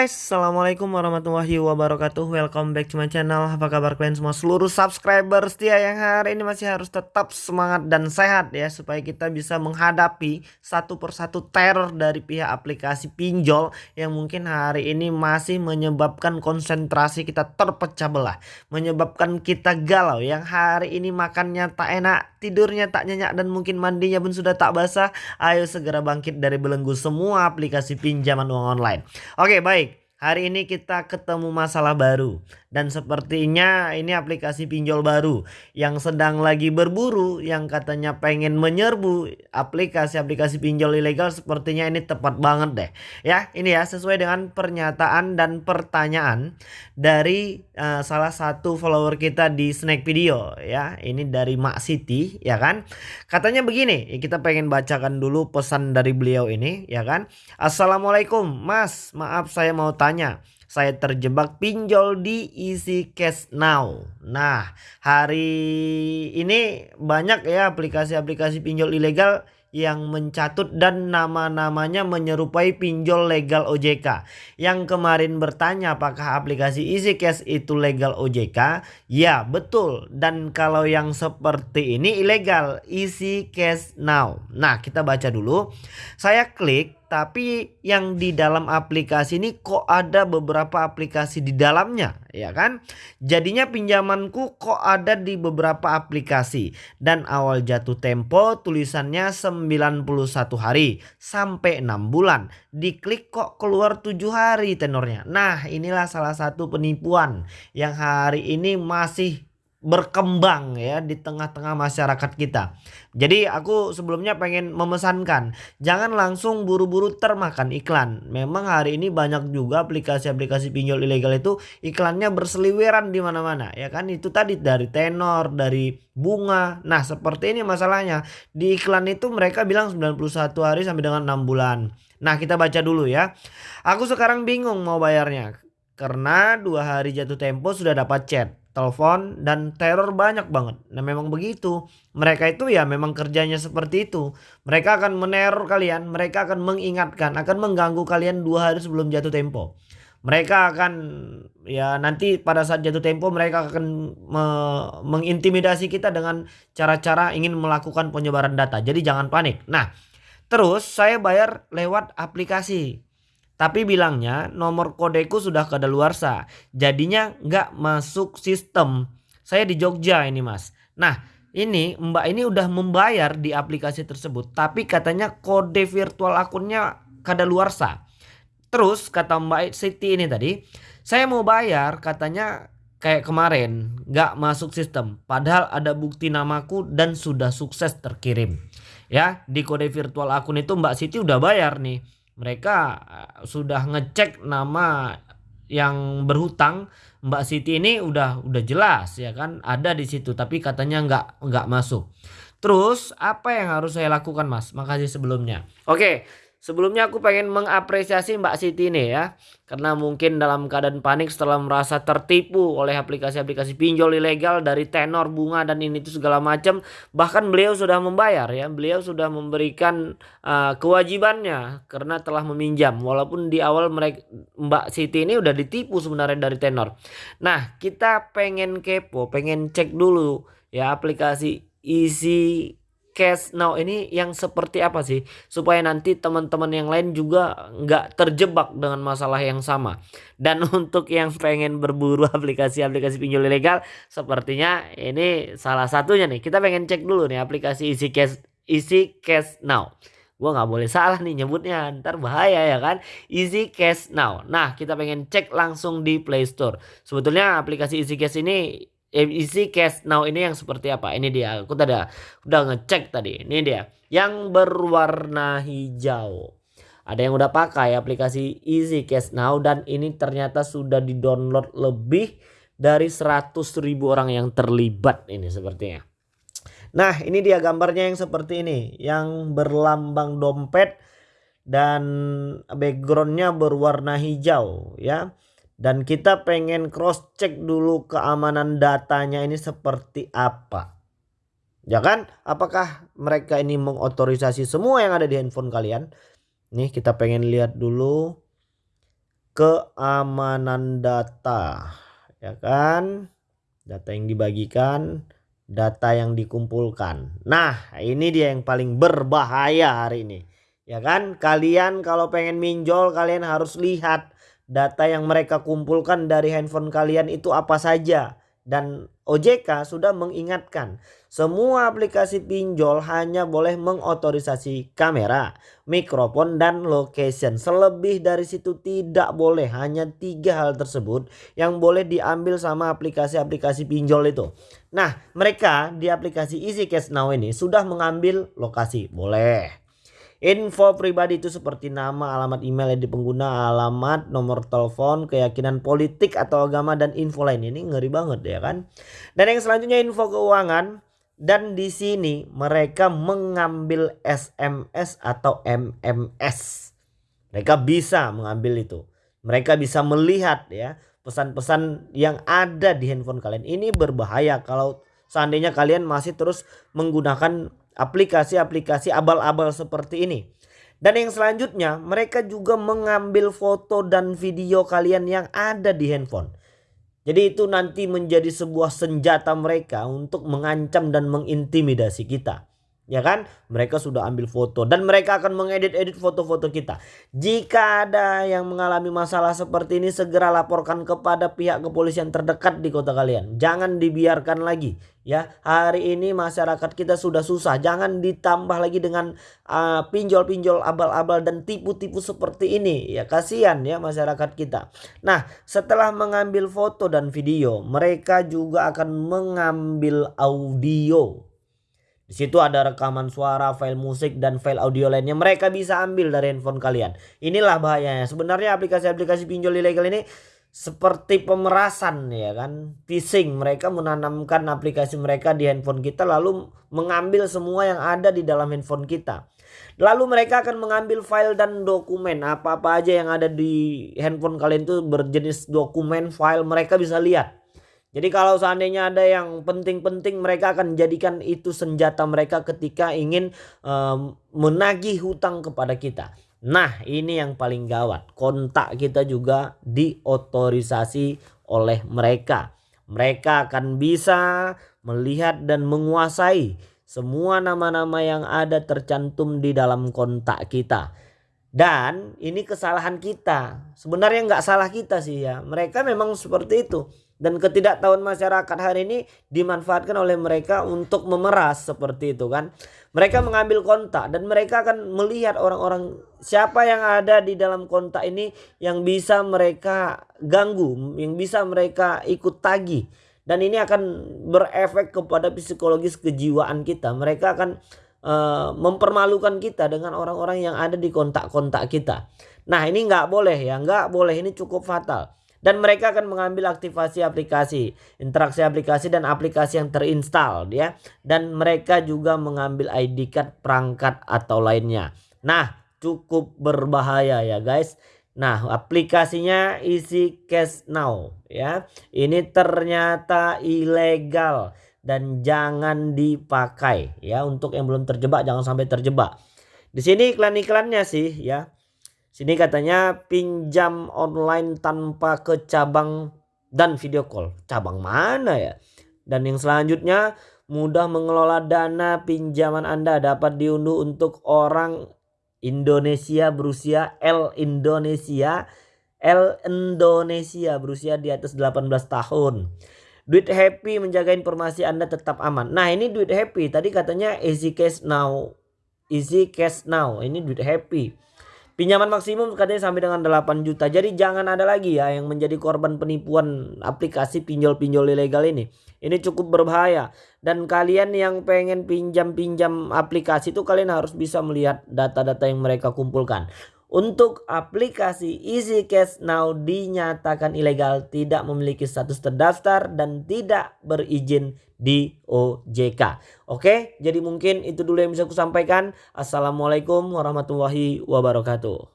guys, Assalamualaikum warahmatullahi wabarakatuh. Welcome back to my channel. Apa kabar kalian semua? Seluruh subscriber setia Yang hari ini masih harus tetap semangat dan sehat ya Supaya kita bisa menghadapi satu persatu teror dari pihak aplikasi pinjol Yang mungkin hari ini masih menyebabkan konsentrasi kita terpecah belah Menyebabkan kita galau. Yang hari ini makannya tak enak Tidurnya tak nyenyak dan mungkin mandinya pun sudah tak basah. Ayo segera bangkit dari belenggu semua aplikasi pinjaman uang online. Oke baik Hari ini kita ketemu masalah baru dan sepertinya ini aplikasi pinjol baru yang sedang lagi berburu yang katanya pengen menyerbu aplikasi-aplikasi pinjol ilegal sepertinya ini tepat banget deh. Ya, ini ya sesuai dengan pernyataan dan pertanyaan dari uh, salah satu follower kita di Snack Video ya. Ini dari Mak Siti ya kan. Katanya begini, kita pengen bacakan dulu pesan dari beliau ini ya kan. Assalamualaikum Mas, maaf saya mau tanya tanya saya terjebak pinjol di Easy Cash Now. Nah, hari ini banyak ya aplikasi-aplikasi pinjol ilegal yang mencatut dan nama-namanya menyerupai pinjol legal OJK. Yang kemarin bertanya apakah aplikasi Easy Cash itu legal OJK? Ya, betul. Dan kalau yang seperti ini ilegal, Easy Cash Now. Nah, kita baca dulu. Saya klik tapi yang di dalam aplikasi ini kok ada beberapa aplikasi di dalamnya ya kan? Jadinya pinjamanku kok ada di beberapa aplikasi. Dan awal jatuh tempo tulisannya 91 hari sampai 6 bulan. Diklik kok keluar 7 hari tenornya. Nah inilah salah satu penipuan yang hari ini masih berkembang ya di tengah-tengah masyarakat kita. Jadi aku sebelumnya pengen memesankan jangan langsung buru-buru termakan iklan. Memang hari ini banyak juga aplikasi-aplikasi pinjol ilegal itu iklannya berseliweran di mana-mana ya kan itu tadi dari tenor, dari bunga. Nah, seperti ini masalahnya. Di iklan itu mereka bilang 91 hari sampai dengan 6 bulan. Nah, kita baca dulu ya. Aku sekarang bingung mau bayarnya karena dua hari jatuh tempo sudah dapat chat telepon dan teror banyak banget. Nah memang begitu. Mereka itu ya memang kerjanya seperti itu. Mereka akan meneror kalian, mereka akan mengingatkan, akan mengganggu kalian dua hari sebelum jatuh tempo. Mereka akan ya nanti pada saat jatuh tempo mereka akan me mengintimidasi kita dengan cara-cara ingin melakukan penyebaran data. Jadi jangan panik. Nah terus saya bayar lewat aplikasi tapi bilangnya nomor kodeku sudah kadaluarsa. Jadinya nggak masuk sistem. Saya di Jogja ini mas. Nah ini mbak ini udah membayar di aplikasi tersebut. Tapi katanya kode virtual akunnya kadaluarsa. Terus kata mbak Siti ini tadi. Saya mau bayar katanya kayak kemarin nggak masuk sistem. Padahal ada bukti namaku dan sudah sukses terkirim. Ya di kode virtual akun itu mbak Siti udah bayar nih mereka eh, sudah ngecek nama yang berhutang Mbak Siti ini udah udah jelas ya kan ada di situ tapi katanya nggak nggak masuk. Terus apa yang harus saya lakukan Mas? Makasih sebelumnya. Oke, Sebelumnya aku pengen mengapresiasi Mbak Siti ini ya. Karena mungkin dalam keadaan panik setelah merasa tertipu oleh aplikasi-aplikasi pinjol ilegal dari tenor bunga dan ini itu segala macam. Bahkan beliau sudah membayar ya. Beliau sudah memberikan uh, kewajibannya karena telah meminjam. Walaupun di awal mereka Mbak Siti ini udah ditipu sebenarnya dari tenor. Nah kita pengen kepo, pengen cek dulu ya aplikasi isi cash now ini yang seperti apa sih? Supaya nanti teman-teman yang lain juga nggak terjebak dengan masalah yang sama. Dan untuk yang pengen berburu aplikasi-aplikasi pinjol ilegal sepertinya ini salah satunya nih. Kita pengen cek dulu nih aplikasi isi cash isi cash now. Gua nggak boleh salah nih nyebutnya ntar bahaya ya kan? Easy Cash Now. Nah kita pengen cek langsung di Play Store. Sebetulnya aplikasi Easy Cash ini isi cash now ini yang seperti apa ini dia aku tadi udah ngecek tadi ini dia yang berwarna hijau ada yang udah pakai aplikasi Easy Cash Now dan ini ternyata sudah di-download lebih dari 100 ribu orang yang terlibat ini sepertinya. Nah ini dia gambarnya yang seperti ini yang berlambang dompet dan backgroundnya berwarna hijau ya. Dan kita pengen cross check dulu keamanan datanya ini seperti apa. Ya kan? Apakah mereka ini mengotorisasi semua yang ada di handphone kalian? Nih kita pengen lihat dulu. keamanan data ya kan data yang dibagikan data yang dikumpulkan nah ini dia yang paling berbahaya hari ini ya kan kalian kalau pengen minjol kalian harus lihat data yang mereka kumpulkan dari handphone kalian itu apa saja dan OJK sudah mengingatkan semua aplikasi pinjol hanya boleh mengotorisasi kamera, mikrofon dan location. Selebih dari situ tidak boleh. Hanya tiga hal tersebut yang boleh diambil sama aplikasi-aplikasi pinjol itu. Nah mereka di aplikasi Easy Cash Now ini sudah mengambil lokasi. Boleh. Info pribadi itu seperti nama, alamat email yang pengguna, alamat, nomor telepon, keyakinan politik atau agama dan info lain. Ini ngeri banget ya kan. Dan yang selanjutnya info keuangan dan di sini mereka mengambil SMS atau MMS. Mereka bisa mengambil itu. Mereka bisa melihat ya pesan-pesan yang ada di handphone kalian. Ini berbahaya kalau seandainya kalian masih terus menggunakan aplikasi-aplikasi abal-abal seperti ini. Dan yang selanjutnya mereka juga mengambil foto dan video kalian yang ada di handphone. Jadi itu nanti menjadi sebuah senjata mereka untuk mengancam dan mengintimidasi kita ya kan? Mereka sudah ambil foto dan mereka akan mengedit-edit foto-foto kita. Jika ada yang mengalami masalah seperti ini segera laporkan kepada pihak kepolisian terdekat di kota kalian. Jangan dibiarkan lagi ya. Hari ini masyarakat kita sudah susah. Jangan ditambah lagi dengan uh, pinjol-pinjol abal-abal dan tipu-tipu seperti ini. Ya kasihan ya masyarakat kita. Nah, setelah mengambil foto dan video, mereka juga akan mengambil audio di situ ada rekaman suara, file musik, dan file audio lainnya. Mereka bisa ambil dari handphone kalian. Inilah bahayanya. Sebenarnya aplikasi-aplikasi pinjol ilegal ini seperti pemerasan ya kan. Phishing. Mereka menanamkan aplikasi mereka di handphone kita lalu mengambil semua yang ada di dalam handphone kita. Lalu mereka akan mengambil file dan dokumen. Apa-apa aja yang ada di handphone kalian itu berjenis dokumen, file mereka bisa lihat. Jadi kalau seandainya ada yang penting-penting mereka akan jadikan itu senjata mereka ketika ingin um, menagih hutang kepada kita. Nah ini yang paling gawat. Kontak kita juga diotorisasi oleh mereka. Mereka akan bisa melihat dan menguasai semua nama-nama yang ada tercantum di dalam kontak kita. Dan ini kesalahan kita. Sebenarnya nggak salah kita sih ya. Mereka memang seperti itu dan ketidaktahuan masyarakat hari ini dimanfaatkan oleh mereka untuk memeras seperti itu kan. Mereka mengambil kontak dan mereka akan melihat orang-orang siapa yang ada di dalam kontak ini yang bisa mereka ganggu, yang bisa mereka ikut tagih. Dan ini akan berefek kepada psikologis kejiwaan kita. Mereka akan uh, mempermalukan kita dengan orang-orang yang ada di kontak-kontak kita. Nah ini nggak boleh ya, nggak boleh ini cukup fatal dan mereka akan mengambil aktivasi aplikasi, interaksi aplikasi dan aplikasi yang terinstall ya dan mereka juga mengambil ID card perangkat atau lainnya. Nah, cukup berbahaya ya guys. Nah, aplikasinya Easy Cash Now ya. Ini ternyata ilegal dan jangan dipakai ya untuk yang belum terjebak jangan sampai terjebak. Di sini iklan-iklannya sih ya Sini katanya pinjam online tanpa ke cabang dan video call. Cabang mana ya? Dan yang selanjutnya mudah mengelola dana pinjaman Anda dapat diunduh untuk orang Indonesia berusia L Indonesia L Indonesia berusia di atas 18 tahun. Duit Happy menjaga informasi Anda tetap aman. Nah, ini Duit Happy tadi katanya Easy Cash Now. Easy Cash Now. Ini Duit Happy. Pinjaman maksimum katanya sampai dengan 8 juta. Jadi jangan ada lagi ya yang menjadi korban penipuan aplikasi pinjol-pinjol ilegal ini. Ini cukup berbahaya. Dan kalian yang pengen pinjam-pinjam aplikasi itu kalian harus bisa melihat data-data yang mereka kumpulkan. Untuk aplikasi Easy Cash Now dinyatakan ilegal, tidak memiliki status terdaftar dan tidak berizin di OJK. Oke, jadi mungkin itu dulu yang bisa aku sampaikan. Assalamualaikum warahmatullahi wabarakatuh.